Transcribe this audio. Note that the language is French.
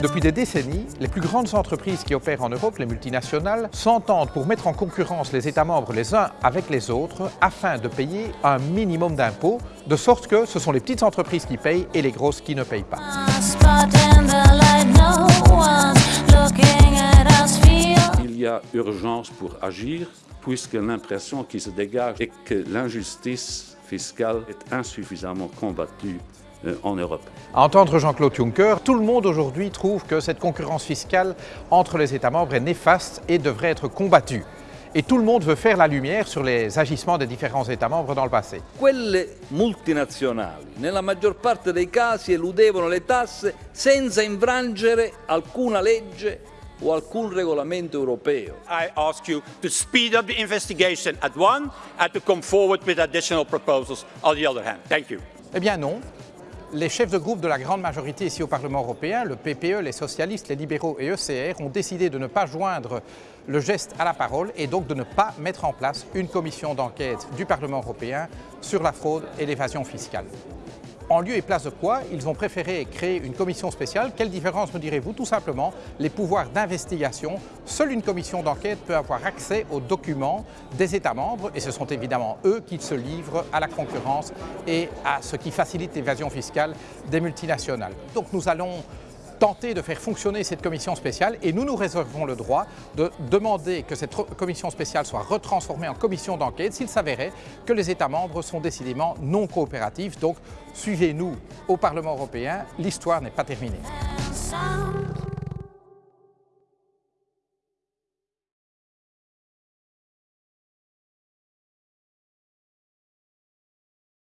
Depuis des décennies, les plus grandes entreprises qui opèrent en Europe, les multinationales, s'entendent pour mettre en concurrence les États membres les uns avec les autres afin de payer un minimum d'impôts, de sorte que ce sont les petites entreprises qui payent et les grosses qui ne payent pas. Il y a urgence pour agir puisque l'impression qui se dégage est que l'injustice fiscale est insuffisamment combattue euh, en Europe. À entendre Jean-Claude Juncker, tout le monde aujourd'hui trouve que cette concurrence fiscale entre les États membres est néfaste et devrait être combattue. Et tout le monde veut faire la lumière sur les agissements des différents États membres dans le passé. Quelle multinazionali, nella maggior parte dei casi, eludevano le tasse senza infrangere alcuna legge o alcun regolamento europeo. I ask you to speed up the investigation at one and to come forward with additional proposals on the other hand. Thank you. Eh bien non, les chefs de groupe de la grande majorité ici au Parlement européen, le PPE, les socialistes, les libéraux et ECR, ont décidé de ne pas joindre le geste à la parole et donc de ne pas mettre en place une commission d'enquête du Parlement européen sur la fraude et l'évasion fiscale. En lieu et place de quoi, ils ont préféré créer une commission spéciale. Quelle différence me direz-vous? Tout simplement, les pouvoirs d'investigation. Seule une commission d'enquête peut avoir accès aux documents des États membres et ce sont évidemment eux qui se livrent à la concurrence et à ce qui facilite l'évasion fiscale des multinationales. Donc nous allons tenter de faire fonctionner cette commission spéciale et nous nous réservons le droit de demander que cette commission spéciale soit retransformée en commission d'enquête s'il s'avérait que les États membres sont décidément non coopératifs. Donc suivez-nous au Parlement européen, l'histoire n'est pas terminée.